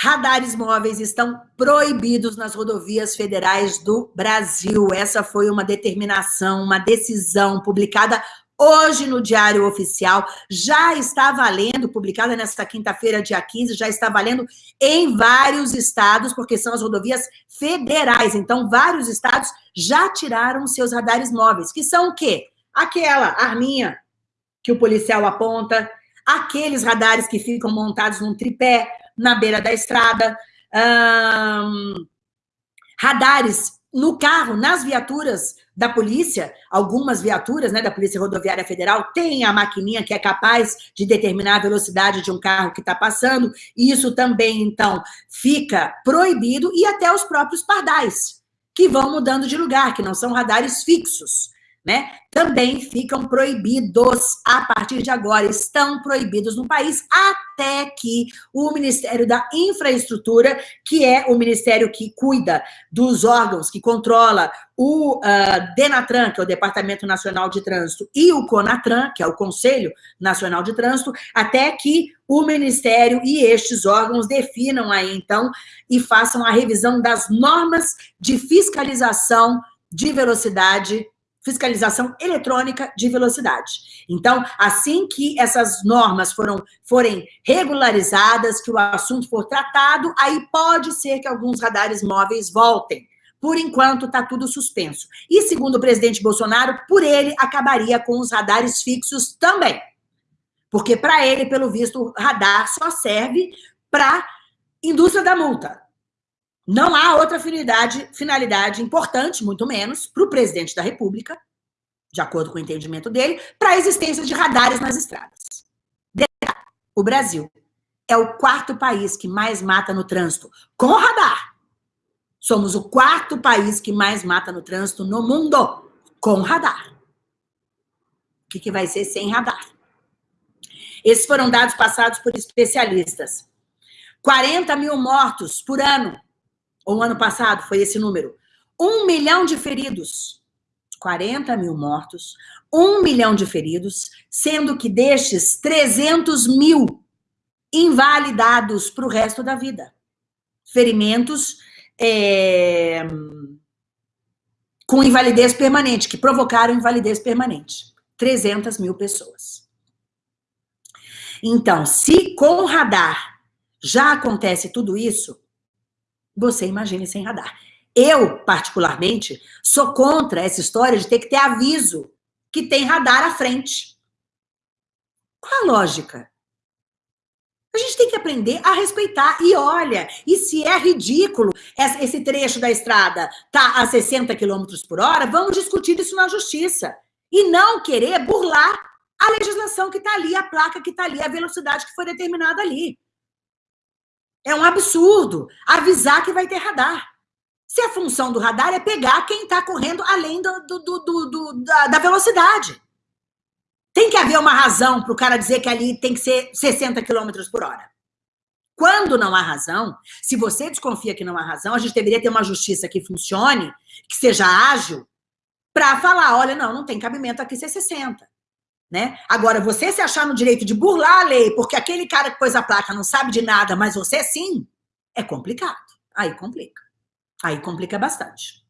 Radares móveis estão proibidos nas rodovias federais do Brasil. Essa foi uma determinação, uma decisão publicada hoje no Diário Oficial. Já está valendo, publicada nesta quinta-feira, dia 15, já está valendo em vários estados, porque são as rodovias federais. Então, vários estados já tiraram seus radares móveis, que são o quê? Aquela arminha que o policial aponta, aqueles radares que ficam montados num tripé, na beira da estrada, radares no carro, nas viaturas da polícia, algumas viaturas né, da Polícia Rodoviária Federal têm a maquininha que é capaz de determinar a velocidade de um carro que está passando, e isso também, então, fica proibido, e até os próprios pardais, que vão mudando de lugar, que não são radares fixos né, também ficam proibidos a partir de agora, estão proibidos no país, até que o Ministério da Infraestrutura, que é o ministério que cuida dos órgãos, que controla o uh, DENATRAN, que é o Departamento Nacional de Trânsito, e o CONATRAN, que é o Conselho Nacional de Trânsito, até que o Ministério e estes órgãos definam aí, então, e façam a revisão das normas de fiscalização de velocidade fiscalização eletrônica de velocidade. Então, assim que essas normas foram, forem regularizadas, que o assunto for tratado, aí pode ser que alguns radares móveis voltem. Por enquanto, está tudo suspenso. E, segundo o presidente Bolsonaro, por ele, acabaria com os radares fixos também. Porque, para ele, pelo visto, o radar só serve para indústria da multa. Não há outra finalidade, finalidade importante, muito menos, para o presidente da República, de acordo com o entendimento dele, para a existência de radares nas estradas. O Brasil é o quarto país que mais mata no trânsito com radar. Somos o quarto país que mais mata no trânsito no mundo com radar. O que, que vai ser sem radar? Esses foram dados passados por especialistas. 40 mil mortos por ano ou ano passado foi esse número, um milhão de feridos, 40 mil mortos, um milhão de feridos, sendo que destes 300 mil invalidados para o resto da vida. Ferimentos é, com invalidez permanente, que provocaram invalidez permanente. 300 mil pessoas. Então, se com radar já acontece tudo isso, você imagine sem radar. Eu, particularmente, sou contra essa história de ter que ter aviso que tem radar à frente. Qual a lógica? A gente tem que aprender a respeitar. E olha, e se é ridículo esse trecho da estrada tá a 60 km por hora, vamos discutir isso na justiça. E não querer burlar a legislação que está ali, a placa que está ali, a velocidade que foi determinada ali. É um absurdo avisar que vai ter radar. Se a função do radar é pegar quem está correndo além do, do, do, da, da, velocidade. Tem que haver uma razão para o cara dizer que ali tem que ser 60 km por hora. Quando não há razão, se você desconfia que não há razão, a gente deveria ter uma justiça que funcione, que seja ágil, para falar, olha, não, não tem cabimento aqui ser 60. Né? Agora, você se achar no direito de burlar a lei porque aquele cara que pôs a placa não sabe de nada, mas você sim, é complicado. Aí complica. Aí complica bastante.